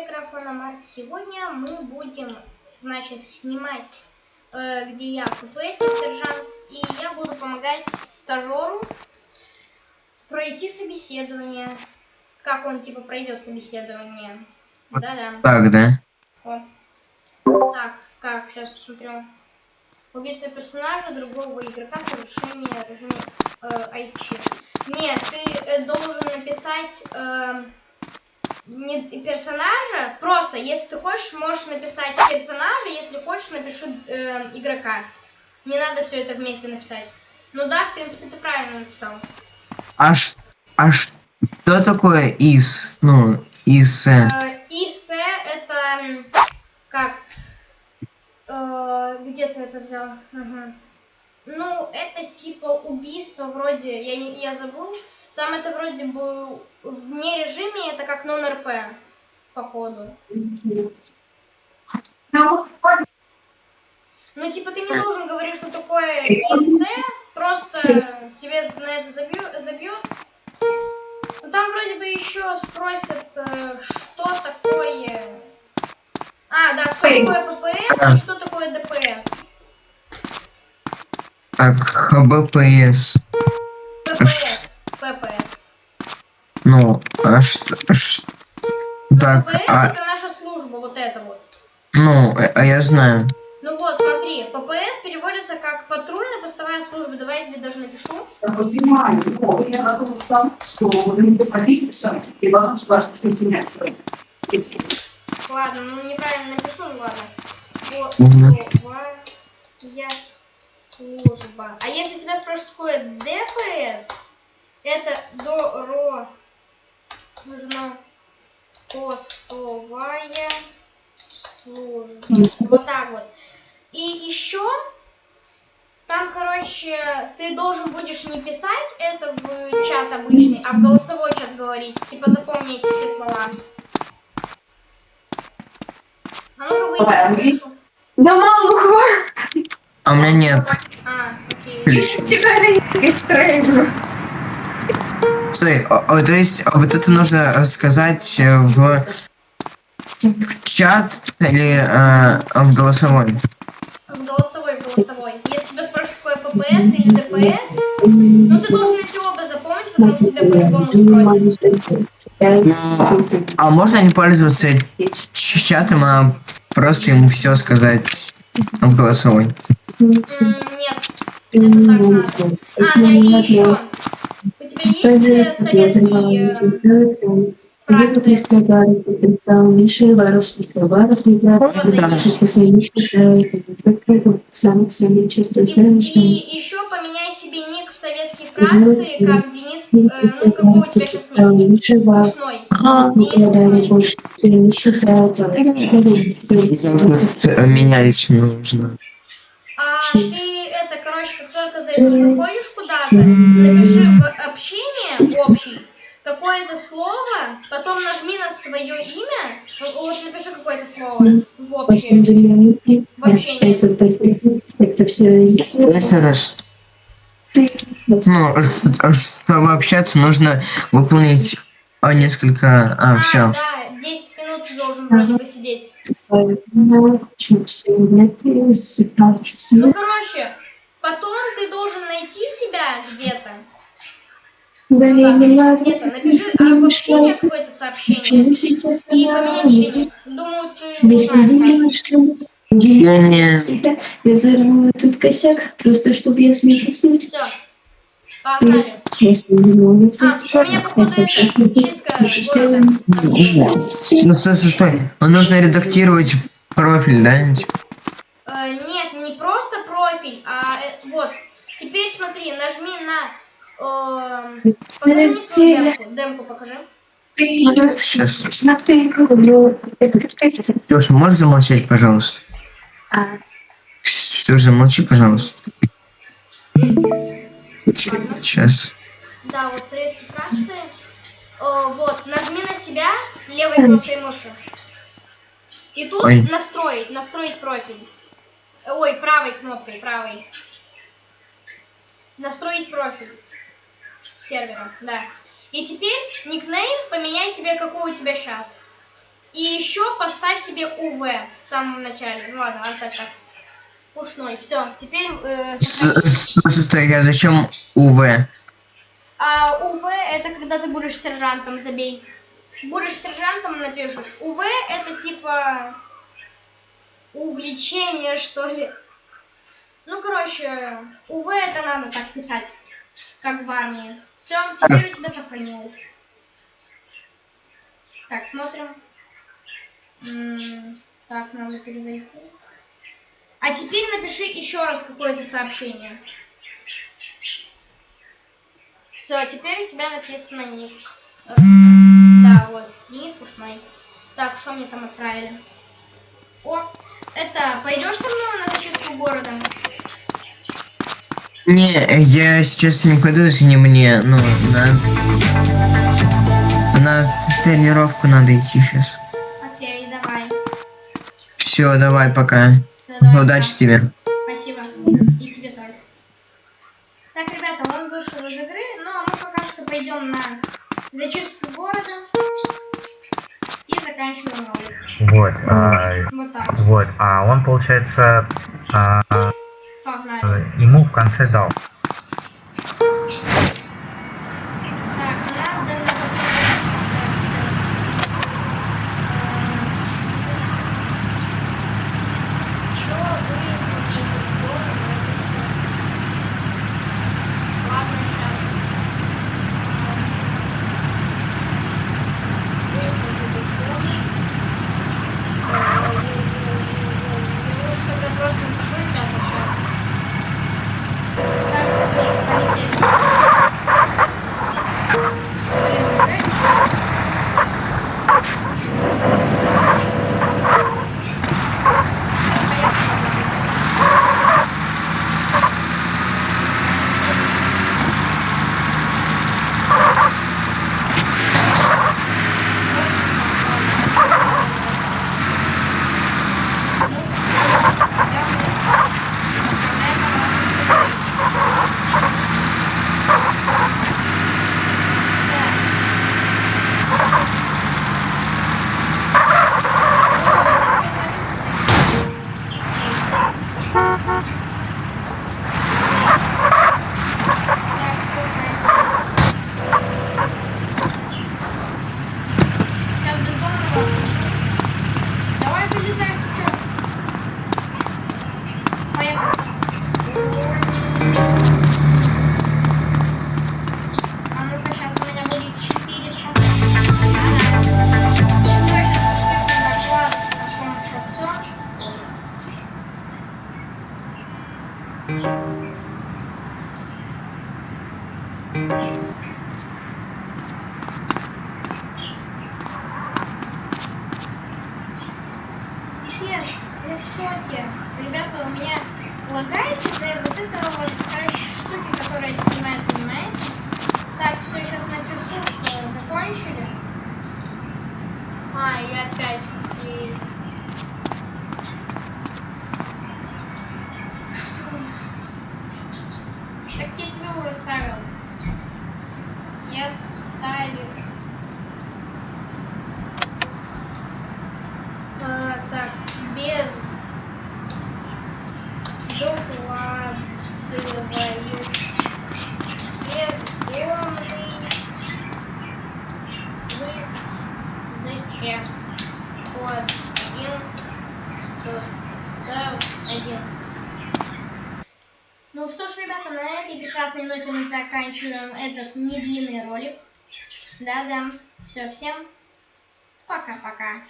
микрофона Марк. Сегодня мы будем, значит, снимать, э, где я ФПС, сержант, и я буду помогать стажеру пройти собеседование. Как он, типа, пройдет собеседование. Да-да. Так, да? О. Так, как, сейчас посмотрю. Убийство персонажа другого игрока, совершение режима э, IT. Нет, ты э, должен написать... Э, не персонажа, просто, если ты хочешь, можешь написать персонажа, если хочешь, напиши э, игрока. Не надо все это вместе написать. Ну да, в принципе, ты правильно написал. А, ш... а что такое из? Ну, из... Э, ИС это... Как? Э, где ты это взял? Угу. Ну, это типа убийство вроде... Я, я забыл. Там это вроде бы вне режиме, это как нон-РП, походу. Ну, типа, ты не должен говорить, что такое ИС, просто тебе на это забьют. забьют. Ну, там вроде бы еще спросят, э, что такое... А, да, что такое ППС и что такое ДПС. Так, БПС. ППС. ППС. Ну, а что... что... Так, ППС а... это наша служба, вот это вот. Ну, а я знаю. Ну вот, смотри, ППС переводится как патрульная постовая служба. Давай я тебе даже напишу. Ладно, ну неправильно напишу, ну ладно. Постовая служба. А если тебя спрашивают, такое ДПС, это дорожно постовая служба. Вот так вот. И еще там, короче, ты должен будешь не писать это в чат обычный, а в голосовой чат говорить. Типа запомни эти все слова. А ну-ка выйди. Да мало хватит. А у меня нет. А, окей. Тебя регистрируем. Стой, то есть вот это нужно сказать в, в чат или э, в голосовой? В голосовой, в голосовой. Если тебя спрашивают, какое ППС или ДПС, ну ты должен эти оба запомнить, потому что тебя по-любому спросят. Ну, а можно не пользоваться чатом, а просто ему все сказать в голосовой? Нет, это так надо. А, да, и еще. У тебя есть советские фракции? И еще поменяй себе ник в советские фракции, как Денис, э, ну какой у тебя сейчас ник? Смешной. Менять нужно. А ты короче, как только заходишь куда-то, напиши в общение общий какое-то слово, потом нажми на свое имя, вот напиши какое-то слово в общее. В общение. Это все раз. Ну, чтобы общаться, нужно выполнить а, несколько... А, А, все. да, 10 минут ты должен вроде бы сидеть. Ну, Ну, короче, потом ты должен найти себя где-то. Ну, да, где-то. Напиши а, в общение какое-то сообщение. И поменяй себе ник. Думаю, ты узнаешь. Не, не. Я взорву этот косяк, просто чтобы я смог уснуть. Все. Погнали. Если не могу, А, у меня, походу, это чистка города. Ну, стой, стой, стой. Ну, нужно редактировать профиль, да? Э, Нет, не просто профиль, а э, вот. Теперь смотри, нажми на... э, Покажи мне свою демку. Демку покажи. Леша, можешь замолчать, пожалуйста? А, Все, замолчи, пожалуйста. Сейчас. Да, вот советские фракции. О, вот, нажми на себя левой кнопкой мыши. И тут Ой. настроить, настроить профиль. Ой, правой кнопкой, правой. Настроить профиль сервера, да. И теперь никнейм поменяй себе, какой у тебя сейчас. И еще поставь себе УВ в самом начале. Ну ладно, оставь так. Пушной. Все, теперь э, стой, а зачем УВ? А УВ это когда ты будешь сержантом, забей. Будешь сержантом, напишешь. УВ это типа увлечение, что ли. Ну, короче, УВ это надо так писать, как в армии. Все, теперь у тебя сохранилось. Так, смотрим. М, Так, надо перезайти. А теперь напиши еще раз какое-то сообщение. Все, теперь у тебя написано ник. Э, Да, вот, Денис Пушной. Так, что мне там отправили? О, это, пойдешь со мной на зачистку города? Не, я сейчас не пойду, если не мне, ну, на... На тренировку надо идти сейчас. Окей, давай. Все, давай, пока. Всё, давай, Удачи пока. тебе. Спасибо. И тебе тоже. Так, ребята, он вышел из игры, но мы пока что пойдем на зачистку города заканчиваем ролик. Вот, а, Вот так. вот, а он, получается, а, ему в конце дал. Один состав один. Ну что ж, ребята, на этой прекрасной ноте мы заканчиваем этот недлинный ролик. Да-да. Все, всем пока-пока.